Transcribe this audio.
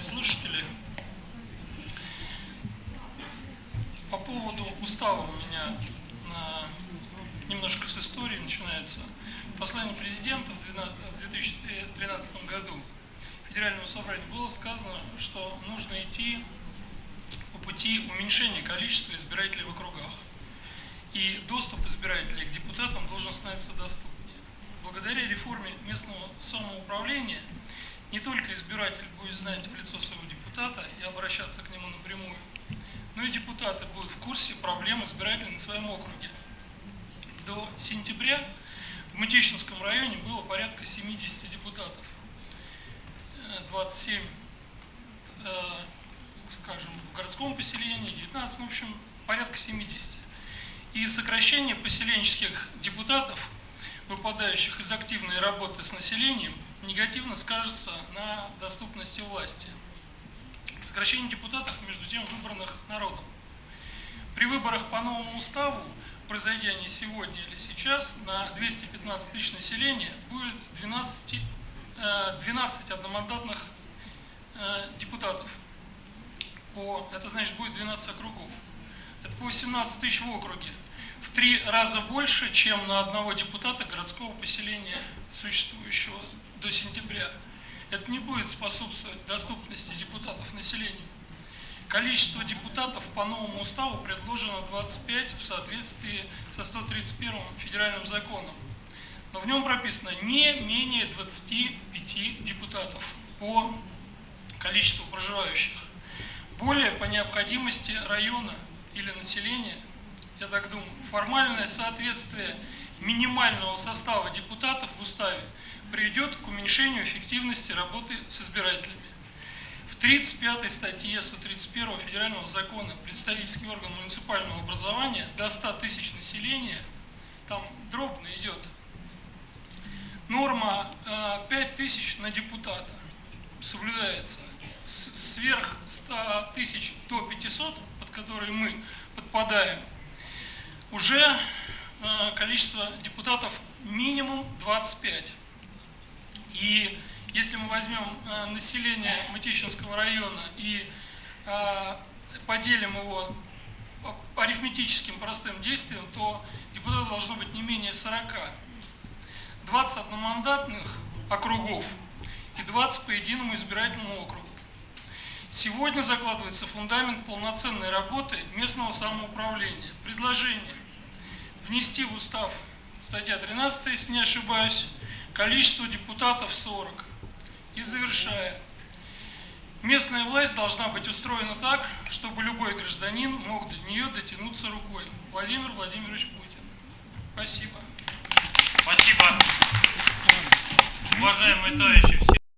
уважаемые слушатели, по поводу устава у меня немножко с истории начинается. В послании президента в 2013 году Федеральному собранию было сказано, что нужно идти по пути уменьшения количества избирателей в округах. И доступ избирателей к депутатам должен становиться доступнее. Благодаря реформе местного самоуправления не только избиратель будет знать в лицо своего депутата и обращаться к нему напрямую, но и депутаты будут в курсе проблем избирателей на своем округе. До сентября в Мытищинском районе было порядка 70 депутатов. 27, э, э, скажем, в городском поселении, 19, ну, в общем, порядка 70. И сокращение поселенческих депутатов, выпадающих из активной работы с населением – негативно скажется на доступности власти. Сокращение депутатов, между тем, выбранных народом. При выборах по новому уставу, произойдя не сегодня или сейчас, на 215 тысяч населения будет 12, 12 э, одномандатных э, депутатов. По, это значит будет 12 округов. Это по 18 тысяч в округе. Три раза больше, чем на одного депутата городского поселения, существующего до сентября, это не будет способствовать доступности депутатов населению. Количество депутатов по новому уставу предложено 25 в соответствии со 131 федеральным законом. Но в нем прописано не менее 25 депутатов по количеству проживающих. Более по необходимости района или населения, я так думаю, формальное соответствие минимального состава депутатов в уставе приведет к уменьшению эффективности работы с избирателями. В 35 статье 131 Федерального закона представительский орган муниципального образования до 100 тысяч населения, там дробно идет, норма 5 э, тысяч на депутата соблюдается. Сверх 100 тысяч до 500, под которые мы подпадаем, уже э, количество депутатов минимум 25. И если мы возьмем э, население Мытищинского района и э, поделим его арифметическим простым действием, то депутатов должно быть не менее 40. 20 одномандатных округов и 20 по единому избирательному округу. Сегодня закладывается фундамент полноценной работы местного самоуправления. Предложение внести в устав статья 13, если не ошибаюсь, количество депутатов 40. И завершая. Местная власть должна быть устроена так, чтобы любой гражданин мог до нее дотянуться рукой. Владимир Владимирович Путин. Спасибо. Спасибо. Уважаемые товарищи, все.